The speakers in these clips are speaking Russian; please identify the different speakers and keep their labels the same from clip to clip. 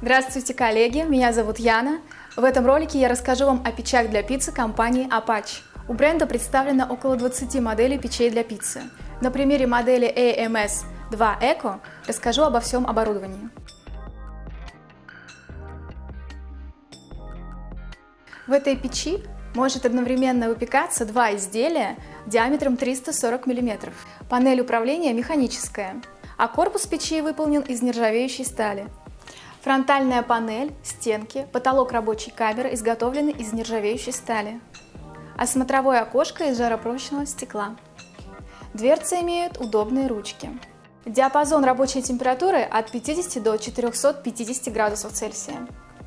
Speaker 1: Здравствуйте, коллеги! Меня зовут Яна. В этом ролике я расскажу вам о печах для пиццы компании Apache. У бренда представлено около 20 моделей печей для пиццы. На примере модели AMS 2 Eco расскажу обо всем оборудовании. В этой печи может одновременно выпекаться два изделия диаметром 340 мм. Панель управления механическая, а корпус печи выполнен из нержавеющей стали. Фронтальная панель, стенки, потолок рабочей камеры изготовлены из нержавеющей стали, а смотровое окошко из жаропрочного стекла. Дверцы имеют удобные ручки. Диапазон рабочей температуры от 50 до 450 градусов Цельсия.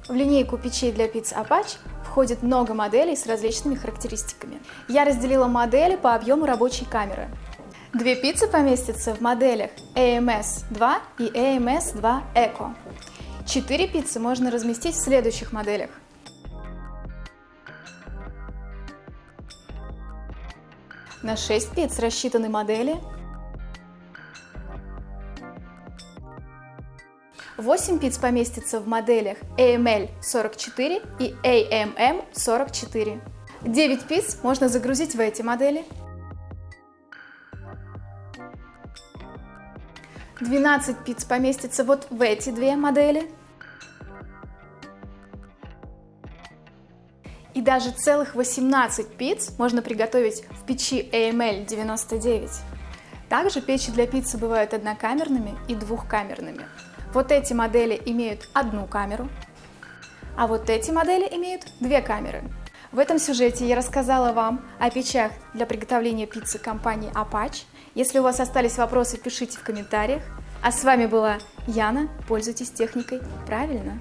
Speaker 1: В линейку печей для пиц Apache входит много моделей с различными характеристиками. Я разделила модели по объему рабочей камеры. Две пиццы поместятся в моделях AMS-2 и AMS-2 Eco. Четыре пиццы можно разместить в следующих моделях. На 6 пиц рассчитаны модели 8 пиц поместится в моделях AML 44 и AMM 44. 9 пиц можно загрузить в эти модели. 12 пиц поместится вот в эти две модели. И даже целых 18 пиц можно приготовить в печи AML 99. Также печи для пиццы бывают однокамерными и двухкамерными. Вот эти модели имеют одну камеру, а вот эти модели имеют две камеры. В этом сюжете я рассказала вам о печах для приготовления пиццы компании Apache. Если у вас остались вопросы, пишите в комментариях. А с вами была Яна. Пользуйтесь техникой правильно.